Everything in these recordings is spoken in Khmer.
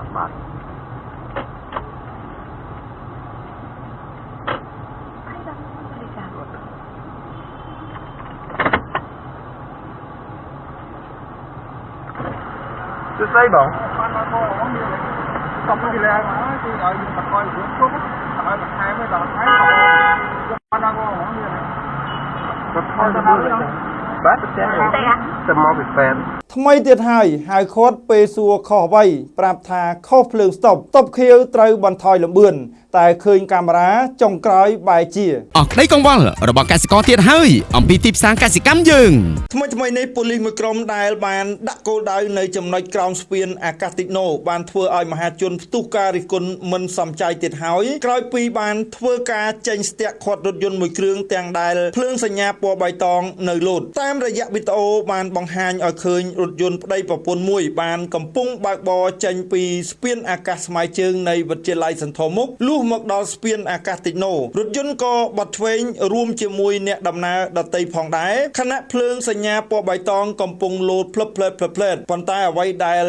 ចាំបាទហើយដល់បរិការសួស្ដីបងបានមកបងអស់មានសុំពីលែមកគឺឲ្យយើង បកយយើងជុំឲ្យបន្ថែមដល់ថ្ងៃយកបានមកបងអស់មានក៏ថយទៅលើបាទប្រចាំតែអាទៅមកពីពេទ្យថ្មីទៀតហើយហៅខាត់ពេលសួរខុសអ្វីប្រាប់ថាខុសភ្លើងស្តុបស្តុបខៀវត្រូវបន្ថយលំបឿនតែឃើញកាមេរ៉ាចុងក្រោយបែរជាអស់ក្តីកង្វល់របស់កសិករទៀតហើយអំពីទីផ្សារកសិកម្មយើងថ្មីថ្មីនេះប៉ូលីសមួយក្រុមដែលបានដាក់គោលដៅនៅចំណុចក្រោមស្ពានអាកាសតិចណូបានធ្វើឲ្យមហាជនផ្ទុះការរិះគន់មិនសមใจទៀតហើយក្រោយពីបានធ្វើការចេញស្ទាក់ខាត់រថយន្តមួយគ្រឿងទាំងដែលភ្លើងសញ្ញាពណ៌បៃតងនៅលោតតាមរយៈវីដេអូបានបង្ហាញឲ្យឃើញរថយន្តប្តីប្រពន្ធមួយ បានកំពុងបើកបរចេញពីស្ពានអាកាសស្មៅជើងនៃវិទ្យាល័យសន្ធរមុខលុះមកដល់ស្ពានអាកាសតិចណូរថយន្តក៏បត់ឆ្វេងរួមជាមួយអ្នកដំណើរដទៃផងដែរខណៈភ្លើងសញ្ញាពណ៌បៃតងកំពុងលោតភ្លឹបភ្លែតភ្លឹបភ្លែតប៉ុន្តែអ្វីដែល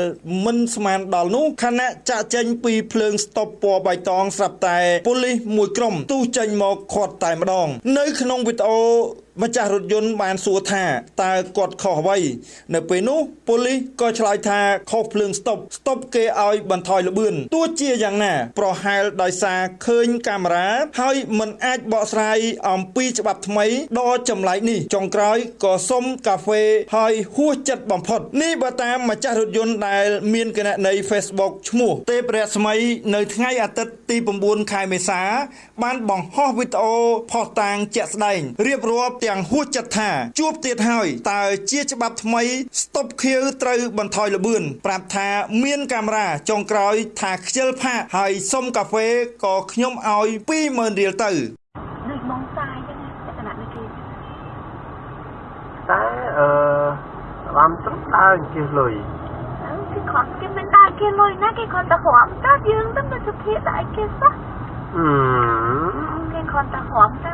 មិនស្មានដល់នោះខណៈចាក់ចេញពីភ្លើងស្តុបពណ៌បៃតងស្រាប់តែប៉ូលីសមួយក្រុមទុះចេញមកខាត់តែម្ដង នៅក្នុងវីដេអូម្ចាស់រថយន្តបានសួរថាតើគាត់ខុសអ្វីនៅពេលនោះប៉ូលីសក៏ឆ្លើយថាខុសភ្លើងស្តុបស្តុបគេឲ្យបន្ថយល្បឿនទោះជាយ៉ាងណា ប្រហែលដោយសារឃើញកាមេរ៉ាហើយមិនអាចបកស្រាយអំពីច្បាប់ថ្មីដ៏ចម្លែកនេះចុងក្រោយក៏សុំកាហ្វេហើយហួសចិត្តបំផុតនេះបើតាមម្ចាស់រថយន្តដែលមានគណនី Facebook ឈ្មោះទេពរស្មីនៅថ្ងៃអាទិត្យទី9ខែមេសា បានបង្ហោះវីដេអូផុសតាងជាក់ស្ដែងរៀបរាប់ទាំងហួសចិត្តថាជួបទៀតហើយតើជាច្បាប់ថ្មីស្តុបខៀវត្រូវបន្ថយល្បឿនប្រាប់ថាមានកាមេរ៉ាចុងក្រោយថាខ្ជិលផាកហើយសុំកាហ្វេក៏ខ្ញុំឲ្យ20000រៀលទៅដូចមកសាយចឹងណាលក្ខណៈដូចគេតែអឺបានត្រឹមដើរជិះលុយអឺគេខំគេមិនដើរគេលុយណាគេខំតែហមតែយើងទៅនៅសុភាតែគេសោះអឺគេខំតែហមតា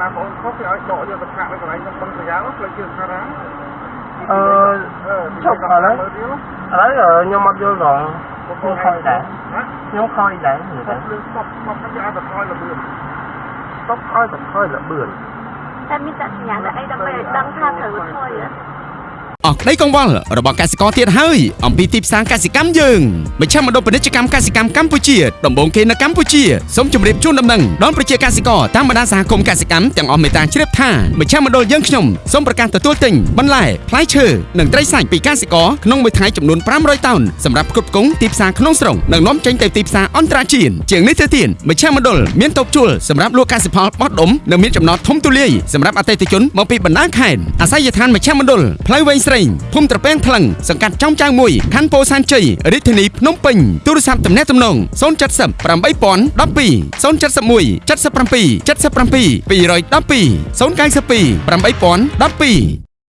ណាបងខុសគេឲ្យដកយកទៅផាកនៅកន្លែងក្នុងបឹងប្រយ៉ាងផ្លេចជាថារ៉ា អឺចុះឥឡូវឥឡូវខ្ញុំអត់យល់ដល់ខ្ញុំខ້ອຍដែរខ្ញុំខ້ອຍដែរ សុំលឿនសុំសុំគេឲ្យបន្ថយល្បឿន ស្តុបឲ្យបន្ថយល្បឿន តែមានតែសញ្ញាតែអីដើម្បីឲ្យដឹងថាត្រូវថយហ៎ អស់ក្តីកង្វល់របស់កសិករទៀតហើយអំពីទីផ្សារកសិកម្មយើងមជ្ឈមណ្ឌលពាណិជ្ជកម្មកសិកម្មកម្ពុជាដំបូងគេនៅកម្ពុជាសូមជម្រាបជូនដំណឹងដល់ប្រជាកសិករតាមបណ្ដាសហគមន៍កសិកម្មទាំងអស់មេត្តាជ្រាបថាមជ្ឈមណ្ឌលយើងខ្ញុំសូមប្រកាសទទួលទិញបន្លែផ្លែឈើនិងត្រីសាច់ពីកសិករក្នុងមួយថ្ងៃចំនួន500តោនសម្រាប់ផ្គត់ផ្គង់ទីផ្សារក្នុងស្រុងនិងនាំចេញទៅទីផ្សារអន្តរជាតិជាងនេះទៅទៀតមជ្ឈមណ្ឌលមានតូបជួលសម្រាប់លក់កសិផលបោះដុំនិងមានចំណតធំទូលាយសម្រាប់អតិថិជនមកពីបណ្ដាខេត្តអាស័យដ្ឋានមជ្ឈមណ្ឌលផ្លូវវែងស្រេងភូមិត្រពាំងថ្លឹងសង្កាត់ចំចៅមួយខណ្ឌពោធិ៍សែនជ័យរាជធានីភ្នំពេញទូរស័ព្ទទំនាក់ទំនង070 8012 071 77 77 212 092 8012